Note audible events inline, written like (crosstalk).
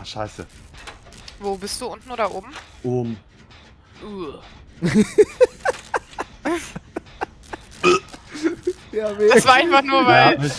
Ach, scheiße. Wo bist du? Unten oder oben? Um. (laughs) Ja, Das war einfach nur, weil Ja,